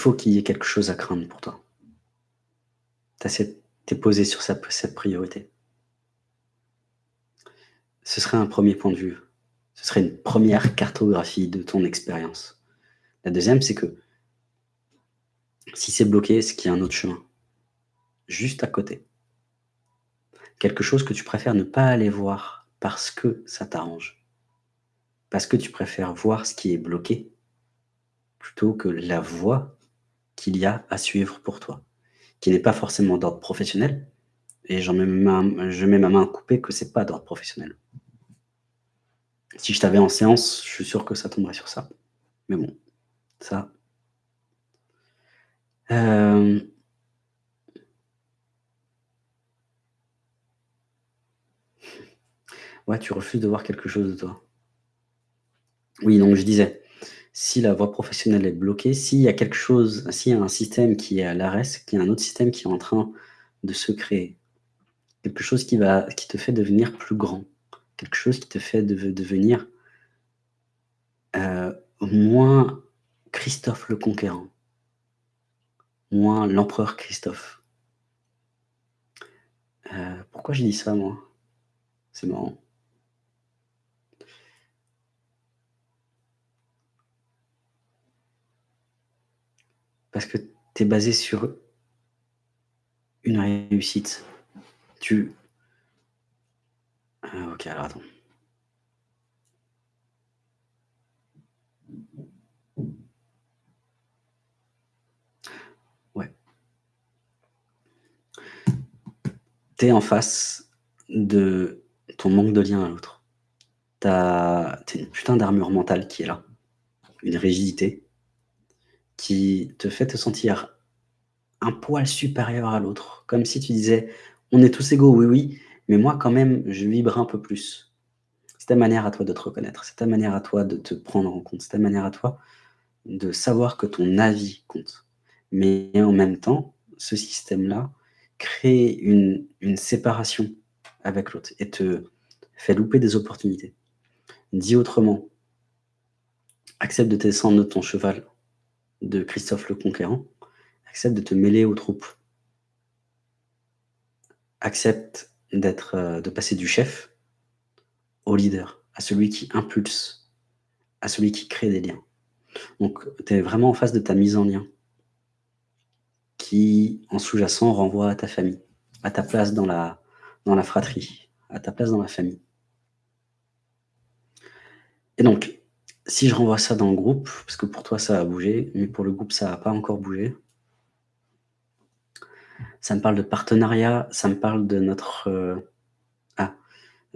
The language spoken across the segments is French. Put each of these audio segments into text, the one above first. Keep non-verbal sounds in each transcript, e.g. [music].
il faut qu'il y ait quelque chose à craindre pour toi. Tu es posé sur cette priorité. Ce serait un premier point de vue. Ce serait une première cartographie de ton expérience. La deuxième, c'est que si c'est bloqué, c'est qu'il y a un autre chemin. Juste à côté. Quelque chose que tu préfères ne pas aller voir parce que ça t'arrange. Parce que tu préfères voir ce qui est bloqué plutôt que la voie qu'il y a à suivre pour toi, qui n'est pas forcément d'ordre professionnel, et j'en mets je mets ma main à couper que c'est pas d'ordre professionnel. Si je t'avais en séance, je suis sûr que ça tomberait sur ça. Mais bon, ça... Euh, ouais, tu refuses de voir quelque chose de toi. Oui, donc je disais, si la voie professionnelle est bloquée, s'il y a quelque chose, s'il y a un système qui est à l'arrêt, qu'il y a un autre système qui est en train de se créer, quelque chose qui, va, qui te fait devenir plus grand, quelque chose qui te fait devenir euh, moins Christophe le Conquérant, moins l'empereur Christophe. Euh, pourquoi j'ai dit ça, moi? C'est marrant. Parce que tu es basé sur une réussite. Tu... Ah, ok, alors attends. Ouais. Tu es en face de ton manque de lien à l'autre. Tu as une putain d'armure mentale qui est là. Une rigidité qui te fait te sentir un poil supérieur à l'autre. Comme si tu disais, on est tous égaux, oui, oui, mais moi quand même, je vibre un peu plus. C'est ta manière à toi de te reconnaître, c'est ta manière à toi de te prendre en compte, c'est ta manière à toi de savoir que ton avis compte. Mais en même temps, ce système-là crée une, séparation avec l'autre et te fait louper des opportunités. Dis autrement, accepte de descendre de ton cheval de Christophe le Conquérant, accepte de te mêler aux troupes. Accepte d'être, euh, de passer du chef au leader, à celui qui impulse, à celui qui crée des liens. Donc, tu es vraiment en face de ta mise en lien, qui, en sous-jacent, renvoie à ta famille, à ta place dans la, dans la fratrie, à ta place dans la famille. Et donc, si je renvoie ça dans le groupe, parce que pour toi ça a bougé, mais pour le groupe ça n'a pas encore bougé, ça me parle de partenariat, ça me parle de notre... Euh, ah,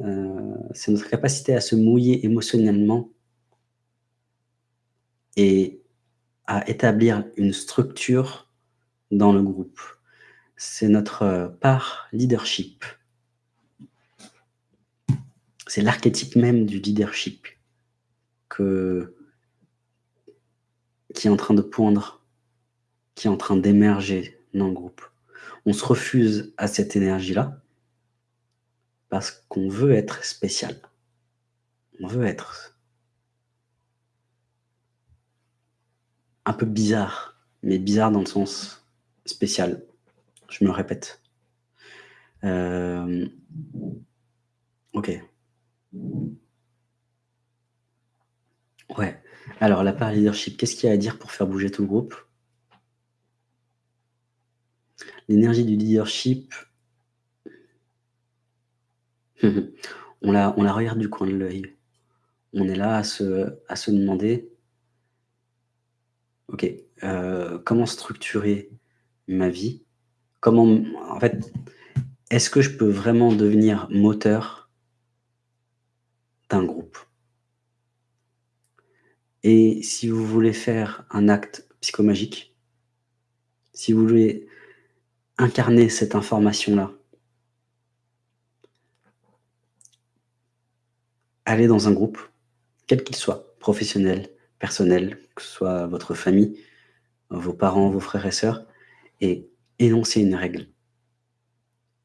euh, c'est notre capacité à se mouiller émotionnellement et à établir une structure dans le groupe. C'est notre euh, part leadership. C'est l'archétype même du leadership qui est en train de poindre, qui est en train d'émerger dans le groupe. On se refuse à cette énergie-là parce qu'on veut être spécial. On veut être un peu bizarre, mais bizarre dans le sens spécial. Je me répète. Euh, ok. Ouais. Alors, la part leadership, qu'est-ce qu'il y a à dire pour faire bouger tout le groupe? L'énergie du leadership, [laughs] on la, regarde du coin de l'œil. On est là à se, à se demander, ok, euh, comment structurer ma vie? Comment, en fait, est-ce que je peux vraiment devenir moteur d'un groupe et si vous voulez faire un acte psychomagique, si vous voulez incarner cette information-là, allez dans un groupe, quel qu'il soit, professionnel, personnel, que ce soit votre famille, vos parents, vos frères et sœurs, et énoncez une règle,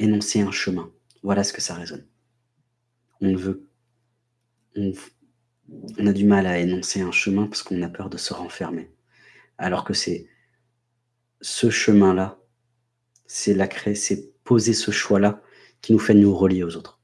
énoncez un chemin. Voilà ce que ça résonne. On veut, on a du mal à énoncer un chemin parce qu'on a peur de se renfermer. Alors que c'est ce chemin-là, c'est la créer c'est poser ce choix-là qui nous fait nous relier aux autres.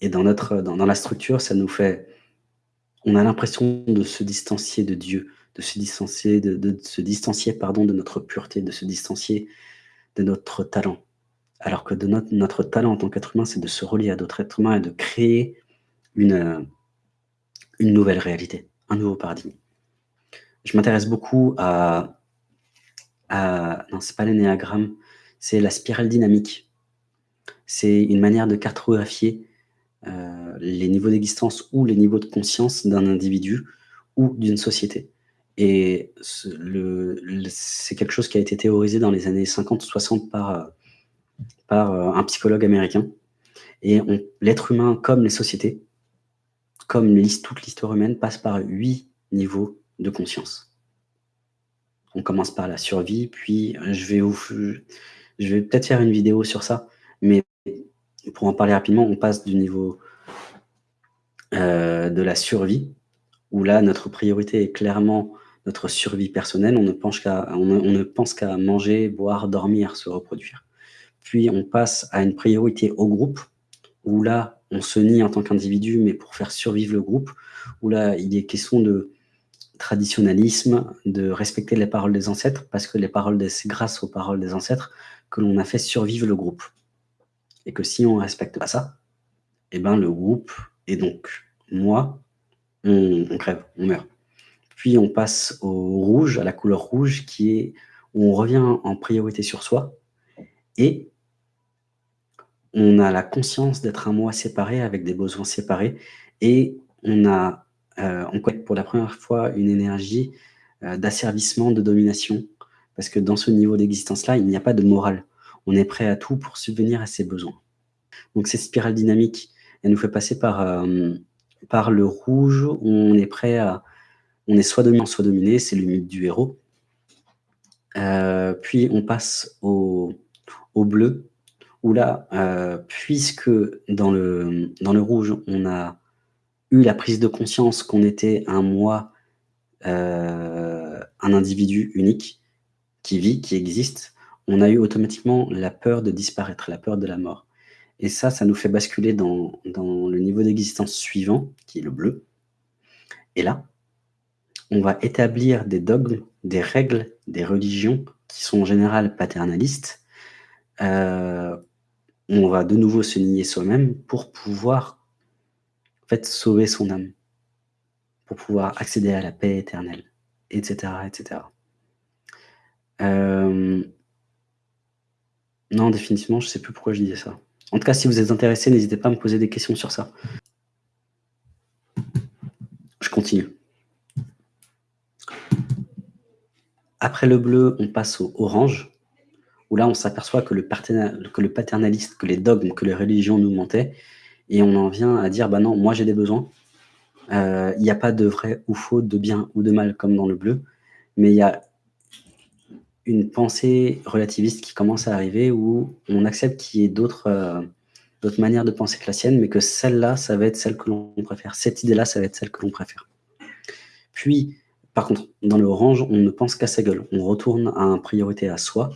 Et dans notre dans la structure, ça nous fait on a l'impression de se distancier de Dieu, de se distancier de se distancier, pardon, de notre pureté, de se distancier de notre talent. Alors que de notre notre talent en tant qu'être humain, c'est de se relier à d'autres êtres humains et de créer une, une nouvelle réalité, un nouveau paradigme. Je m'intéresse beaucoup à à non, c'est pas l'énéagramme, c'est la spirale dynamique. C'est une manière de cartographier, heu, les niveaux d'existence ou les niveaux de conscience d'un individu ou d'une société et c'est quelque chose qui a été théorisé dans les années 50-60 par, par, heu, un psychologue américain et l'être humain comme les sociétés, comme toute l'histoire humaine passe par 8 niveaux de conscience. On commence par la survie, puis je vais peut-être faire une vidéo sur ça, mais pour en parler rapidement, on passe du niveau heu, de la survie, où là, notre priorité est clairement notre survie personnelle. On ne pense qu'à manger, boire, dormir, se reproduire. Puis on passe à une priorité au groupe, où là, on se nie en tant qu'individu, mais pour faire survivre le groupe, où là, il est question de traditionnalisme, de respecter les paroles des ancêtres, parce que les paroles c'est grâce aux paroles des ancêtres que l'on a fait survivre le groupe et que si on respecte pas ça, et ben, le groupe et donc moi, on on crève, on meurt. Puis on passe au rouge, à la couleur rouge qui est où on revient en priorité sur soi et on a la conscience d'être un moi séparé avec des besoins séparés et on a, heu, on connecte pour la 1re fois une énergie, heu, d'asservissement, de domination. Parce que dans ce niveau d'existence-là, il n'y a pas de morale. On est prêt à tout pour subvenir à ses besoins. Donc cette spirale dynamique, elle nous fait passer par, par le rouge on est prêt à on est soit dominant, soit dominé, c'est le mythe du héros. Puis on passe au bleu, où là, heu, puisque dans le dans le rouge, on a eu la prise de conscience qu'on était un moi, heu, un individu unique qui vit, qui existe, on a eu automatiquement la peur de disparaître, la peur de la mort et ça, ça nous fait basculer dans dans le niveau d'existence suivant, qui est le bleu et là, on va établir des dogmes, des règles, des religions qui sont en général paternalistes. Heu, on va de nouveau se nier soi-même pour pouvoir, en sauver son âme. Pour pouvoir accéder à la paix éternelle et cetera et cetera. Hem non, définitivement, je sais plus pourquoi je disais ça. En tout cas, si vous êtes intéressés, n'hésitez pas à me poser des questions sur ça. Je continue. Après le bleu, on passe au orange, où là, on s'aperçoit que le que le paternaliste, que les dogmes, que les religions nous mentaient et on en vient à dire: «Bah non, moi j'ai des besoins». Il y a pas de vrai ou faux, de bien ou de mal comme dans le bleu, mais il y a une pensée relativiste qui commence à arriver où on accepte qu'il y ait d'autres, heu, d'autres manières de penser que la sienne, mais que celle-là, ça va être celle que l'on préfère. Cette idée-là, ça va être celle que l'on préfère. Puis, par contre, dans le orange, on ne pense qu'à sa gueule. On retourne en priorité à soi,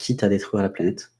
quitte à détruire la planète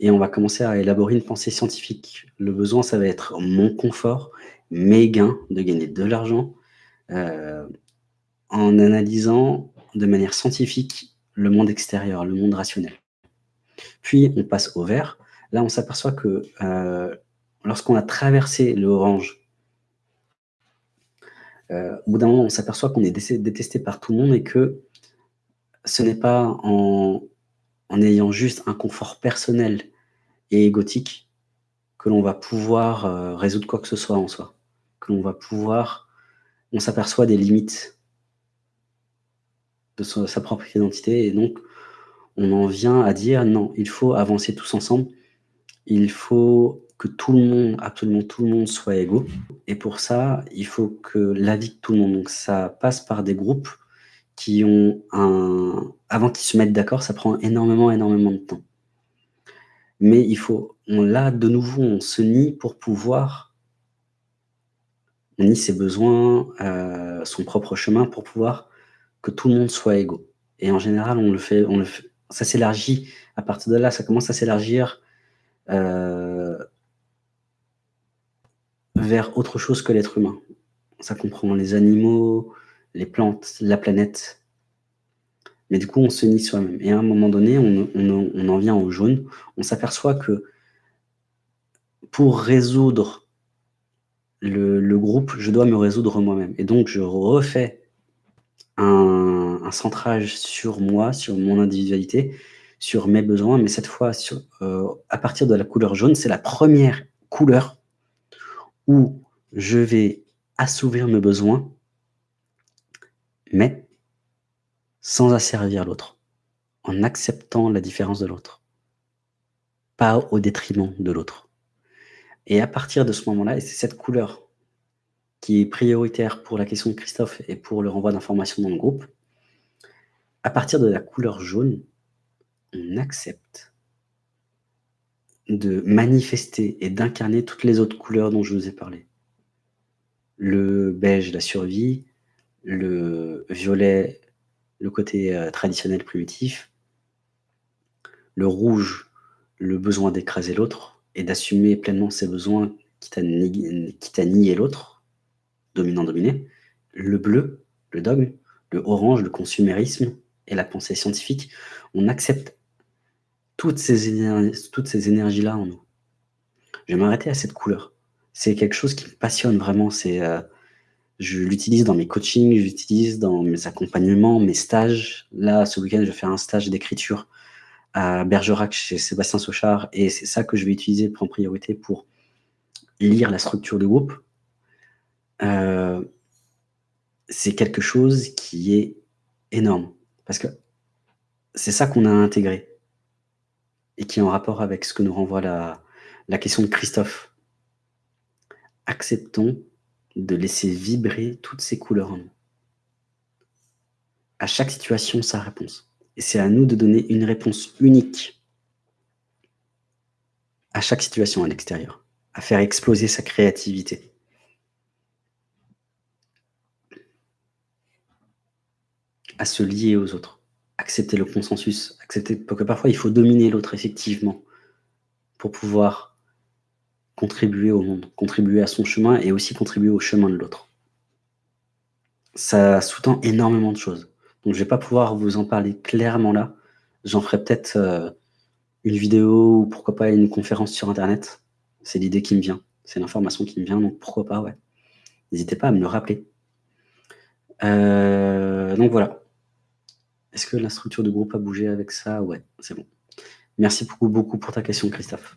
et on va commencer à élaborer une pensée scientifique. Le besoin, ça va être mon confort, mes gains, de gagner de l'argent, heu, en analysant de manière scientifique le monde extérieur, le monde rationnel. Puis on passe au vert. Là, on s'aperçoit que, heu, lorsqu'on a traversé l'orange heu, au bout d'un moment, on s'aperçoit qu'on est détesté par tout le monde et que ce n'est pas en ayant juste un confort personnel et égotique que l'on va pouvoir, heu, résoudre quoi que ce soit en soi. Que l'on va pouvoir on s'aperçoit des limites de sa propre identité et donc on en vient à dire: «Non, il faut avancer tous ensemble. Il faut que tout le monde, absolument tout le monde soit égaux et pour ça, il faut que l'avis de tout le monde» donc ça passe par des groupes qui ont un avant qu'ils se mettent d'accord, ça prend énormément, énormément de temps. Mais il faut on là, de nouveau, on se nie pour pouvoir nie ses besoins, heu, son propre chemin pour pouvoir que tout le monde soit égaux Et en général, on le fait on le f ça s'élargit à partir de là, ça commence à s'élargir, heu vers autre chose que l'être humain. Ça comprend les animaux, les plantes, la planète. Mais du coup, on se nie soi-même et à un moment donné, on en vient au jaune. On s'aperçoit que pour résoudre le groupe, je dois me résoudre moi-même et donc je refais un centrage sur moi, sur mon individualité, sur mes besoins, mais cette fois heu, à partir de la couleur jaune. C'est la 1re couleur où je vais assouvir mes besoins mais sans asservir l'autre, en acceptant la différence de l'autre. Pas au détriment de l'autre et à partir de ce moment-là et c'est cette couleur qui est prioritaire pour la question de Christophe et pour le renvoi d'informations dans le groupe. À partir de la couleur jaune, on accepte de manifester et d'incarner toutes les autres couleurs dont je vous ai parlé. Le beige, la survie, le violet, le côté, heu, traditionnel primitif. Le rouge, le besoin d'écraser l'autre et d'assumer pleinement ses besoins, quitte à nier l'autre, dominant-dominé. Le bleu, le dogme, le orange, le consumérisme et la pensée scientifique. On accepte toutes ces éner toutes ces énergies-là en nous. Je vais m'arrêter à cette couleur. C'est quelque chose qui me passionne vraiment, c'est, heu, je l'utilise dans mes coachings, je l'utilise dans mes accompagnements, mes stages. Là, ce week-end, je vais faire un stage d'écriture à Bergerac chez Sébastien Sauchard et c'est ça que je vais utiliser en priorité pour lire la structure du groupe. Heu, c'est quelque chose qui est énorme parce que c'est ça qu'on a intégré et qui est en rapport avec ce que nous renvoie la question de Christophe. Acceptons de laisser vibrer toutes ces couleurs en nous. À chaque situation, sa réponse et c'est à nous de donner une réponse unique à chaque situation à l'extérieur, à faire exploser sa créativité. À se lier aux autres, accepter le consensus, accepter que parfois il faut dominer l'autre effectivement, pour pouvoir contribuer au monde, contribuer à son chemin et aussi contribuer au chemin de l'autre. Ça sous-tend énormément de choses, donc je vais pas pouvoir vous en parler clairement là. J'en ferai peut-être, heu, une vidéo ou pourquoi pas une conférence sur internet. C'est l'idée qui me vient, c'est l'information qui me vient, donc pourquoi pas, ouais. N'hésitez pas à me le rappeler. Heu, donc voilà. Est-ce que la structure de groupe a bougé avec ça? Ouais, c'est bon. Merci beaucoup, beaucoup pour ta question Christophe.